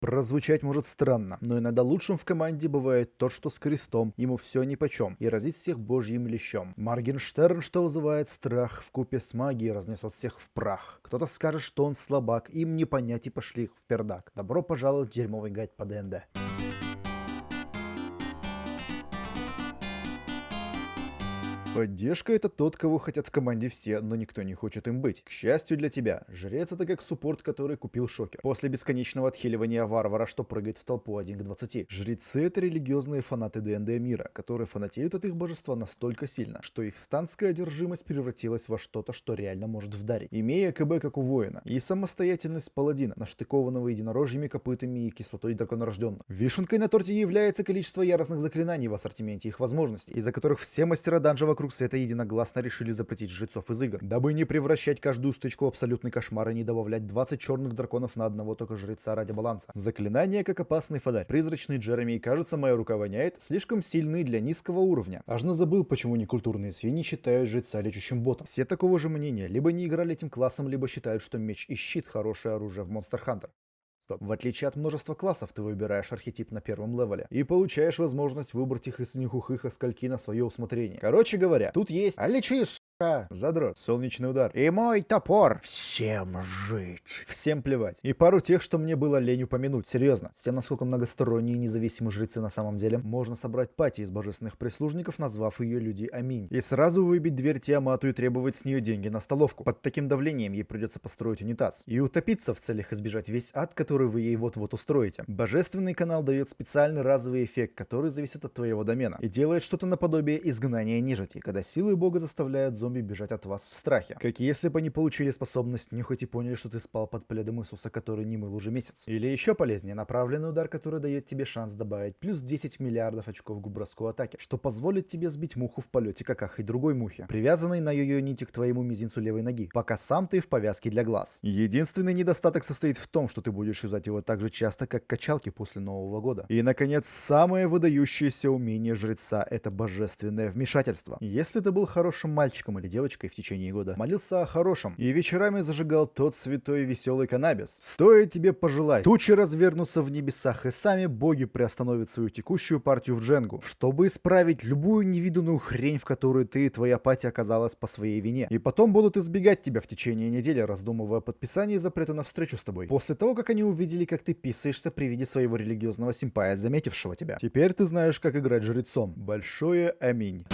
Прозвучать может странно, но иногда лучшим в команде бывает тот, что с крестом, ему все нипочем, и разит всех божьим лещом. Маргенштерн, что вызывает страх, в купе с магией разнесет всех в прах. Кто-то скажет, что он слабак, им не понять и пошли в пердак. Добро пожаловать в дерьмовый гайд по ДНД. Поддержка — это тот, кого хотят в команде все, но никто не хочет им быть. К счастью для тебя, жрец — это как суппорт, который купил шокер. После бесконечного отхиливания варвара, что прыгает в толпу 1 к 20. Жрецы — это религиозные фанаты ДНД мира, которые фанатеют от их божества настолько сильно, что их станская одержимость превратилась во что-то, что реально может вдарить. Имея КБ как у воина, и самостоятельность паладина, наштыкованного единорожьими копытами и кислотой драконорожденного. Вишенкой на торте является количество яростных заклинаний в ассортименте их возможностей, из-за которых все мастера данжа вокруг вокруг света единогласно решили запретить жрецов из игр, дабы не превращать каждую стычку в абсолютный кошмар и не добавлять 20 черных драконов на одного только жреца ради баланса. Заклинание как опасный фонарь. Призрачный Джереми, кажется, моя рука воняет, слишком сильный для низкого уровня. Аж забыл, почему некультурные свиньи считают жреца лечущим ботом. Все такого же мнения, либо не играли этим классом, либо считают, что меч и щит хорошее оружие в Monster Hunter. Стоп. В отличие от множества классов, ты выбираешь архетип на первом левеле и получаешь возможность выбрать их из них ухых скольки на свое усмотрение. Короче говоря, тут есть «Аличи, Задрот. Солнечный удар. И мой топор. Всем жить. Всем плевать. И пару тех, что мне было лень упомянуть. Серьезно. С тем, насколько многосторонние и независимые жрецы на самом деле, можно собрать пати из божественных прислужников, назвав ее люди Аминь. И сразу выбить дверь Тиамату и требовать с нее деньги на столовку. Под таким давлением ей придется построить унитаз. И утопиться в целях избежать весь ад, который вы ей вот-вот устроите. Божественный канал дает специальный разовый эффект, который зависит от твоего домена. И делает что-то наподобие изгнания нежити, когда силы бога заставляют зомби бежать от вас в страхе. Как если бы они получили способность нюхать и поняли, что ты спал под пледом Иисуса, который не мыл уже месяц. Или еще полезнее, направленный удар, который дает тебе шанс добавить плюс 10 миллиардов очков к броску атаки, что позволит тебе сбить муху в полете, как ахой другой мухи, привязанной на ее нити к твоему мизинцу левой ноги, пока сам ты в повязке для глаз. Единственный недостаток состоит в том, что ты будешь юзать его так же часто, как качалки после Нового года. И, наконец, самое выдающееся умение жреца — это божественное вмешательство. Если ты был хорошим мальчиком или девочкой в течение года, молился о хорошем и вечерами зажигал тот святой веселый каннабис. Стоит тебе пожелать, тучи развернутся в небесах, и сами боги приостановят свою текущую партию в дженгу, чтобы исправить любую невиданную хрень, в которую ты и твоя пати оказалась по своей вине. И потом будут избегать тебя в течение недели, раздумывая о подписании запрета на встречу с тобой. После того, как они увидели, как ты писаешься при виде своего религиозного симпая, заметившего тебя. Теперь ты знаешь, как играть жрецом. Большое аминь.